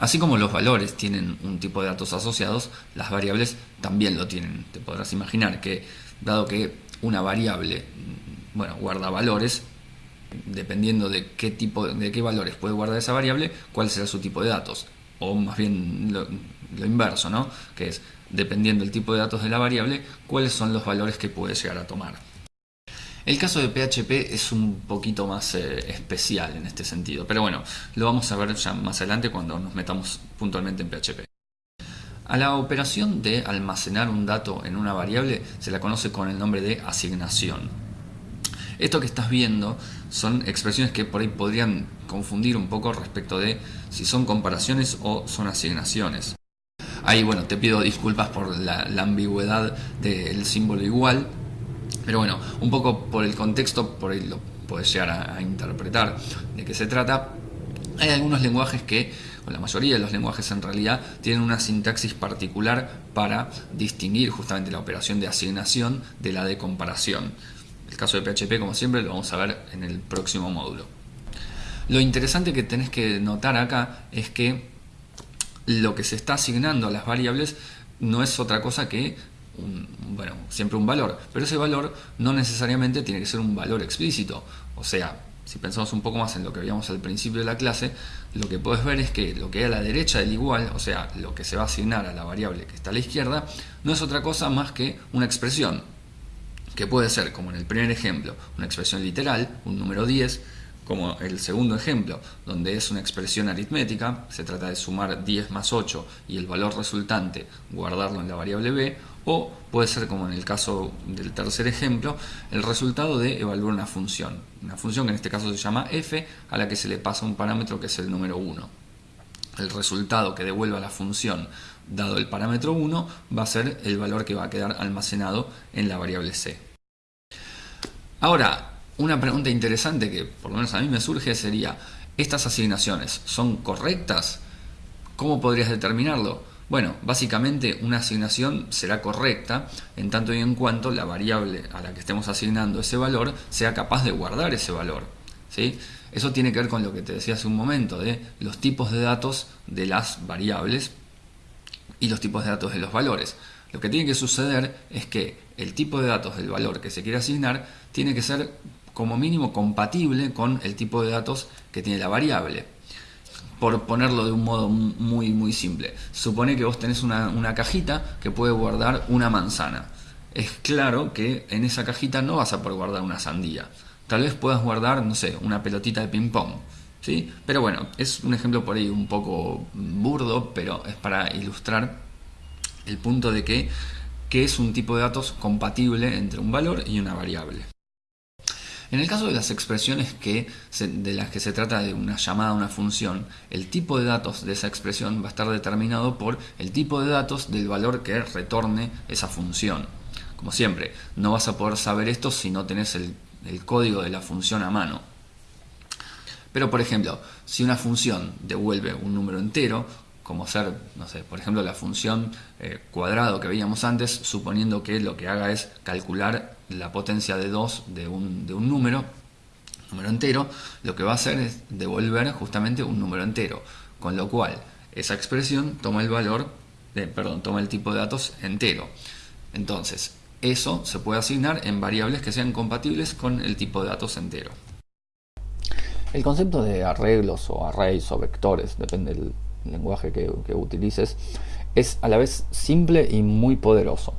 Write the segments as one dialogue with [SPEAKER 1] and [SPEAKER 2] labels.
[SPEAKER 1] Así como los valores tienen un tipo de datos asociados, las variables también lo tienen. Te podrás imaginar que, dado que una variable bueno, guarda valores, dependiendo de qué tipo de qué valores puede guardar esa variable, cuál será su tipo de datos. O más bien lo, lo inverso, ¿no? Que es, dependiendo del tipo de datos de la variable, cuáles son los valores que puede llegar a tomar. El caso de PHP es un poquito más eh, especial en este sentido, pero bueno, lo vamos a ver ya más adelante cuando nos metamos puntualmente en PHP. A la operación de almacenar un dato en una variable se la conoce con el nombre de asignación. Esto que estás viendo son expresiones que por ahí podrían confundir un poco respecto de si son comparaciones o son asignaciones. Ahí, bueno, te pido disculpas por la, ambigüedad del símbolo igual, pero bueno, un poco por el contexto, por ahí lo puedes llegar a, interpretar de qué se trata. Hay algunos lenguajes que, o la mayoría de los lenguajes en realidad, tienen una sintaxis particular para distinguir justamente la operación de asignación de la de comparación. El caso de PHP, como siempre, lo vamos a ver en el próximo módulo. Lo interesante que tenés que notar acá es que lo que se está asignando a las variables no es otra cosa que bueno, siempre un valor, pero ese valor no necesariamente tiene que ser un valor explícito. O sea, si pensamos un poco más en lo que veíamos al principio de la clase, lo que puedes ver es que lo que hay a la derecha del igual, o sea, lo que se va a asignar a la variable que está a la izquierda, no es otra cosa más que una expresión, que puede ser, como en el primer ejemplo, una expresión literal, un número 10, como el segundo ejemplo, donde es una expresión aritmética, se trata de sumar 10 más 8 y el valor resultante guardarlo en la variable b, o puede ser como en el caso del tercer ejemplo, el resultado de evaluar una función, una función que en este caso se llama f, a la que se le pasa un parámetro que es el número 1. El resultado que devuelva la función dado el parámetro 1 va a ser el valor que va a quedar almacenado en la variable c. Ahora, una pregunta interesante que por lo menos a mí me surge sería, ¿estas asignaciones son correctas? ¿Cómo podrías determinarlo? Bueno, básicamente una asignación será correcta en tanto y en cuanto la variable a la que estemos asignando ese valor sea capaz de guardar ese valor. ¿sí? Eso tiene que ver con lo que te decía hace un momento, de los tipos de datos de las variables y los tipos de datos de los valores. Lo que tiene que suceder es que el tipo de datos del valor que se quiere asignar tiene que ser como mínimo compatible con el tipo de datos que tiene la variable. Por ponerlo de un modo muy muy simple. Supone que vos tenés una, cajita que puede guardar una manzana. Es claro que en esa cajita no vas a poder guardar una sandía. Tal vez puedas guardar, no sé, una pelotita de ping pong. ¿sí? Pero bueno, es un ejemplo por ahí un poco burdo, pero es para ilustrar el punto de que, que es un tipo de datos compatible entre un valor y una variable. En el caso de las expresiones que de las que se trata de una llamada a una función, el tipo de datos de esa expresión va a estar determinado por el tipo de datos del valor que retorne esa función. Como siempre, no vas a poder saber esto si no tenés el, código de la función a mano. Pero por ejemplo, si una función devuelve un número entero, como ser, no sé, por ejemplo la función eh, cuadrado que veíamos antes, suponiendo que lo que haga es calcular la potencia de 2 de un, de un número, número entero, lo que va a hacer es devolver justamente un número entero, con lo cual esa expresión toma el valor, de, perdón, toma el tipo de datos entero. Entonces, eso se puede asignar en variables que sean compatibles con el tipo de datos entero.
[SPEAKER 2] El concepto de arreglos o arrays o vectores, depende del lenguaje que, utilices, es a la vez simple y muy poderoso.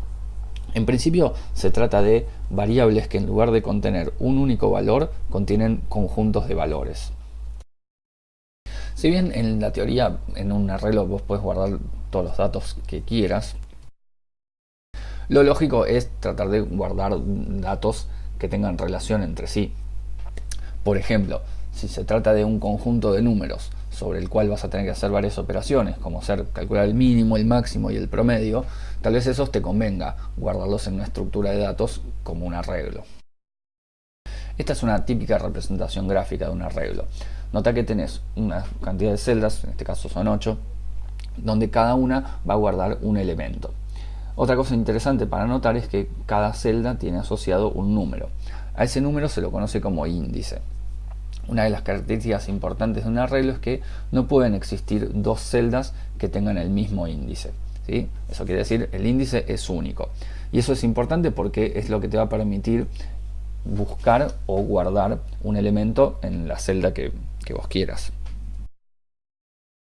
[SPEAKER 2] En principio se trata de variables que en lugar de contener un único valor, contienen conjuntos de valores. Si bien en la teoría en un arreglo vos puedes guardar todos los datos que quieras, lo lógico es tratar de guardar datos que tengan relación entre sí. Por ejemplo, si se trata de un conjunto de números sobre el cual vas a tener que hacer varias operaciones, como ser calcular el mínimo, el máximo y el promedio, tal vez esos te convenga guardarlos en una estructura de datos como un arreglo. Esta es una típica representación gráfica de un arreglo. Nota que tenés una cantidad de celdas, en este caso son 8, donde cada una va a guardar un elemento. Otra cosa interesante para notar es que cada celda tiene asociado un número. A ese número se lo conoce como índice. Una de las características importantes de un arreglo es que no pueden existir dos celdas que tengan el mismo índice. ¿sí? Eso quiere decir el índice es único. Y eso es importante porque es lo que te va a permitir buscar o guardar un elemento en la celda que, que vos quieras.